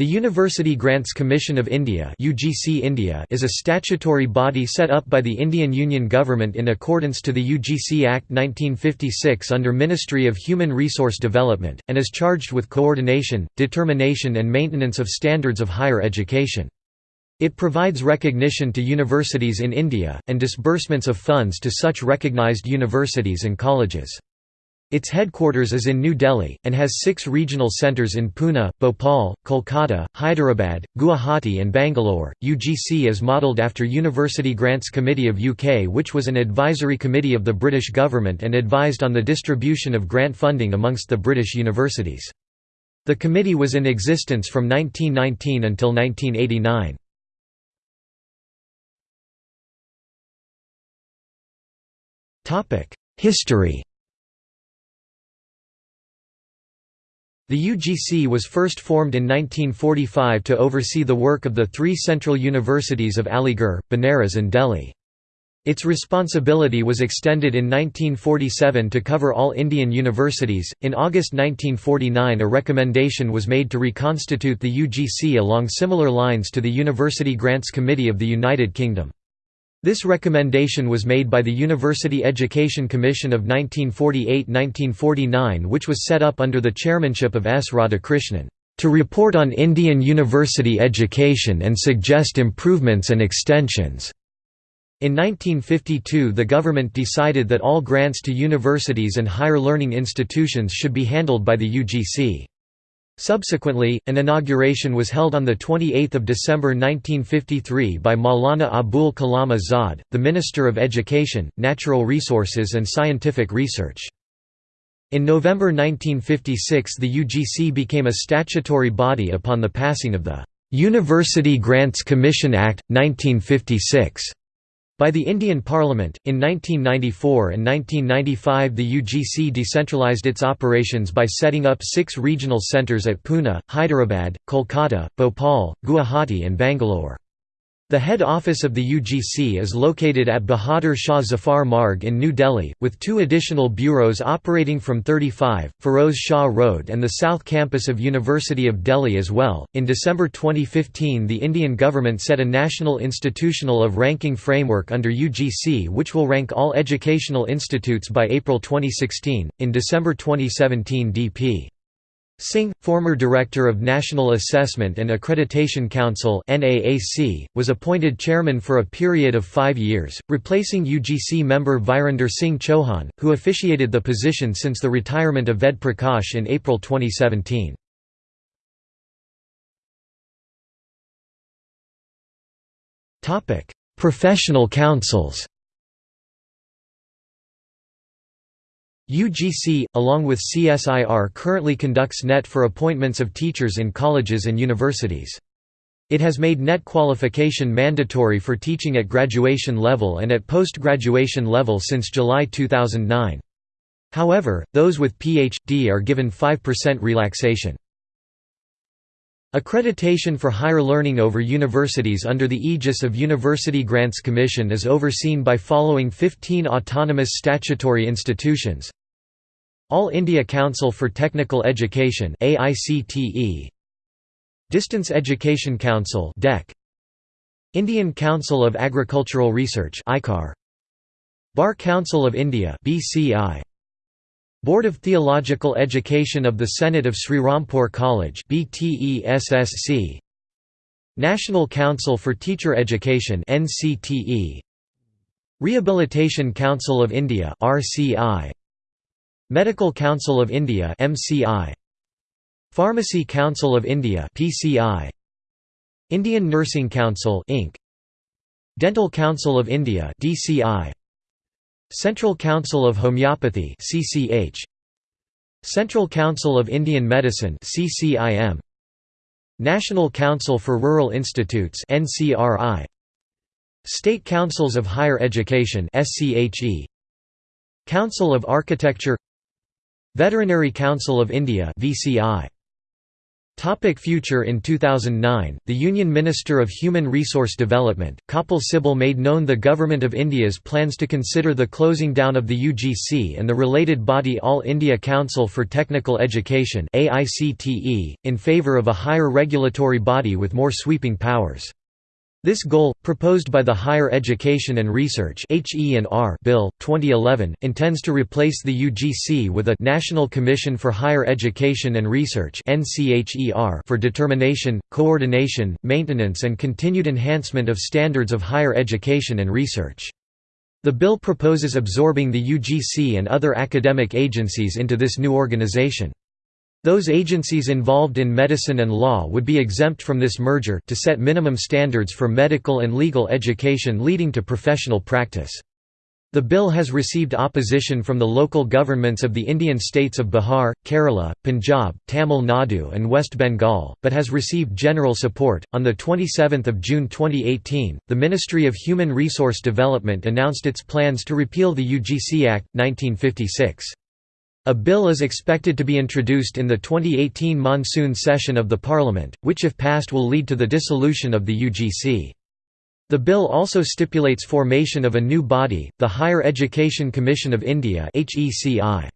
The University Grants Commission of India (UGC India) is a statutory body set up by the Indian Union Government in accordance to the UGC Act 1956 under Ministry of Human Resource Development and is charged with coordination, determination and maintenance of standards of higher education. It provides recognition to universities in India and disbursements of funds to such recognized universities and colleges. Its headquarters is in New Delhi, and has six regional centres in Pune, Bhopal, Kolkata, Hyderabad, Guwahati and Bangalore. UGC is modelled after University Grants Committee of UK which was an advisory committee of the British government and advised on the distribution of grant funding amongst the British universities. The committee was in existence from 1919 until 1989. History The UGC was first formed in 1945 to oversee the work of the three central universities of Aligarh, Banaras and Delhi. Its responsibility was extended in 1947 to cover all Indian universities. In August 1949, a recommendation was made to reconstitute the UGC along similar lines to the University Grants Committee of the United Kingdom. This recommendation was made by the University Education Commission of 1948–1949 which was set up under the chairmanship of S. Radhakrishnan, "...to report on Indian university education and suggest improvements and extensions." In 1952 the government decided that all grants to universities and higher learning institutions should be handled by the UGC. Subsequently, an inauguration was held on 28 December 1953 by Maulana Abul Kalam Azad, the Minister of Education, Natural Resources and Scientific Research. In November 1956 the UGC became a statutory body upon the passing of the "'University Grants Commission Act, 1956' By the Indian Parliament, in 1994 and 1995 the UGC decentralised its operations by setting up six regional centres at Pune, Hyderabad, Kolkata, Bhopal, Guwahati and Bangalore. The head office of the UGC is located at Bahadur Shah Zafar Marg in New Delhi, with two additional bureaus operating from 35, Feroz Shah Road and the South Campus of University of Delhi as well. In December 2015, the Indian government set a national institutional of ranking framework under UGC which will rank all educational institutes by April 2016. In December 2017, DP Singh, former Director of National Assessment and Accreditation Council was appointed chairman for a period of five years, replacing UGC member Virender Singh Chauhan, who officiated the position since the retirement of Ved Prakash in April 2017. Professional councils UGC, along with CSIR currently conducts NET for appointments of teachers in colleges and universities. It has made NET qualification mandatory for teaching at graduation level and at post-graduation level since July 2009. However, those with Ph.D. are given 5% relaxation. Accreditation for higher learning over universities under the aegis of University Grants Commission is overseen by following 15 autonomous statutory institutions all India Council for Technical Education Distance Education Council Indian Council of Agricultural Research Bar Council of India Board of Theological Education of the Senate of Serampore College National Council for Teacher Education Rehabilitation Council of India RCI Medical Council of India MCI Pharmacy Council of India PCI Indian Nursing Council Inc. Dental Council of India DCI Central Council of Homeopathy CCH Central Council of Indian Medicine CCIM National Council for Rural Institutes NCRI State Councils of Higher Education SCHE Council of Architecture Veterinary Council of India VCI Topic future In 2009, the Union Minister of Human Resource Development, Kapil Sibal made known the Government of India's plans to consider the closing down of the UGC and the related body All India Council for Technical Education in favour of a higher regulatory body with more sweeping powers. This goal, proposed by the Higher Education and Research Bill, 2011, intends to replace the UGC with a National Commission for Higher Education and Research for determination, coordination, maintenance and continued enhancement of standards of higher education and research. The bill proposes absorbing the UGC and other academic agencies into this new organization. Those agencies involved in medicine and law would be exempt from this merger to set minimum standards for medical and legal education leading to professional practice. The bill has received opposition from the local governments of the Indian states of Bihar, Kerala, Punjab, Tamil Nadu, and West Bengal, but has received general support. On the 27th of June 2018, the Ministry of Human Resource Development announced its plans to repeal the UGC Act 1956. A bill is expected to be introduced in the 2018 monsoon session of the Parliament, which if passed will lead to the dissolution of the UGC. The bill also stipulates formation of a new body, the Higher Education Commission of India HECI.